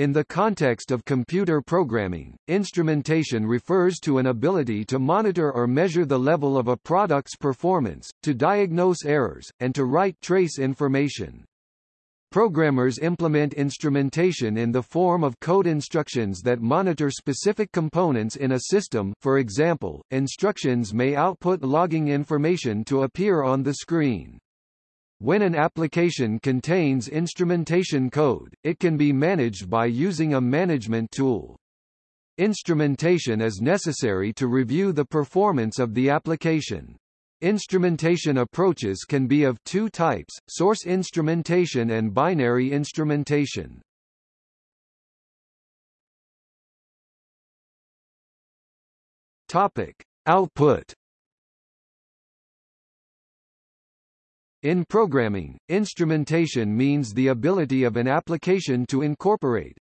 In the context of computer programming, instrumentation refers to an ability to monitor or measure the level of a product's performance, to diagnose errors, and to write trace information. Programmers implement instrumentation in the form of code instructions that monitor specific components in a system for example, instructions may output logging information to appear on the screen. When an application contains instrumentation code, it can be managed by using a management tool. Instrumentation is necessary to review the performance of the application. Instrumentation approaches can be of two types, source instrumentation and binary instrumentation. Topic. Output In programming, instrumentation means the ability of an application to incorporate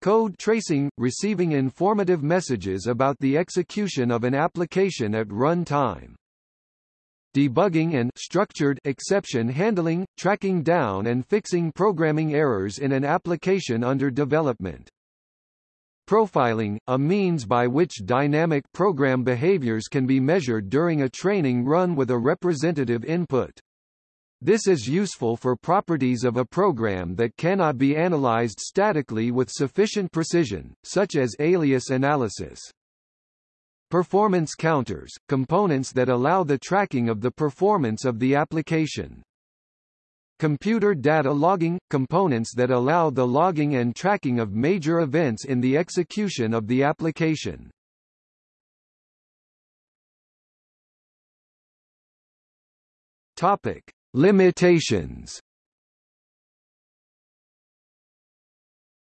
code tracing, receiving informative messages about the execution of an application at run time debugging and structured exception handling, tracking down and fixing programming errors in an application under development. Profiling, a means by which dynamic program behaviors can be measured during a training run with a representative input. This is useful for properties of a program that cannot be analyzed statically with sufficient precision, such as alias analysis. Performance counters, components that allow the tracking of the performance of the application. Computer data logging, components that allow the logging and tracking of major events in the execution of the application. Topic. Limitations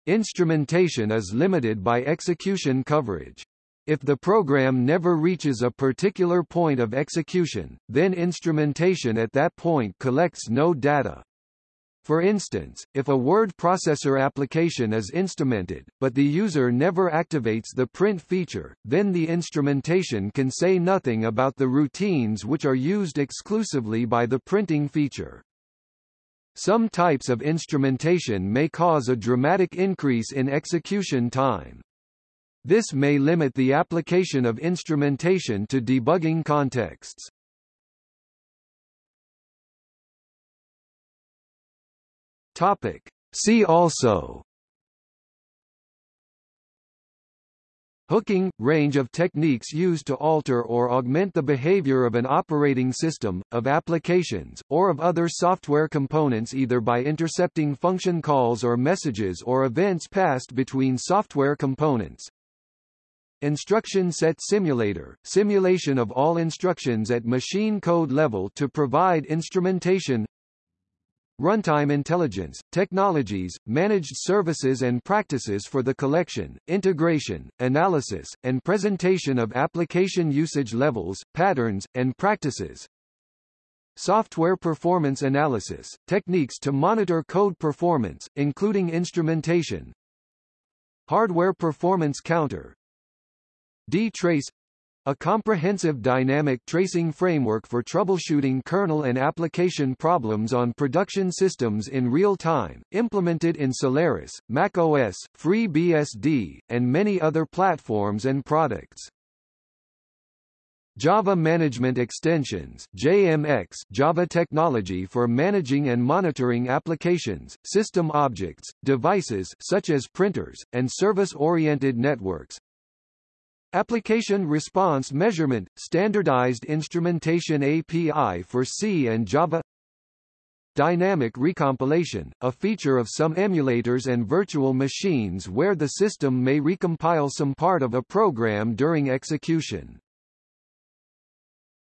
Instrumentation is limited by execution coverage. If the program never reaches a particular point of execution, then instrumentation at that point collects no data. For instance, if a word processor application is instrumented, but the user never activates the print feature, then the instrumentation can say nothing about the routines which are used exclusively by the printing feature. Some types of instrumentation may cause a dramatic increase in execution time. This may limit the application of instrumentation to debugging contexts. Topic. See also Hooking – range of techniques used to alter or augment the behavior of an operating system, of applications, or of other software components either by intercepting function calls or messages or events passed between software components. Instruction Set Simulator – simulation of all instructions at machine code level to provide instrumentation Runtime intelligence, technologies, managed services and practices for the collection, integration, analysis, and presentation of application usage levels, patterns, and practices. Software performance analysis, techniques to monitor code performance, including instrumentation. Hardware performance counter, DTrace a comprehensive dynamic tracing framework for troubleshooting kernel and application problems on production systems in real time, implemented in Solaris, macOS, FreeBSD, and many other platforms and products. Java Management Extensions JMX Java technology for managing and monitoring applications, system objects, devices such as printers, and service-oriented networks, Application Response Measurement – Standardized Instrumentation API for C and Java Dynamic recompilation, a feature of some emulators and virtual machines where the system may recompile some part of a program during execution.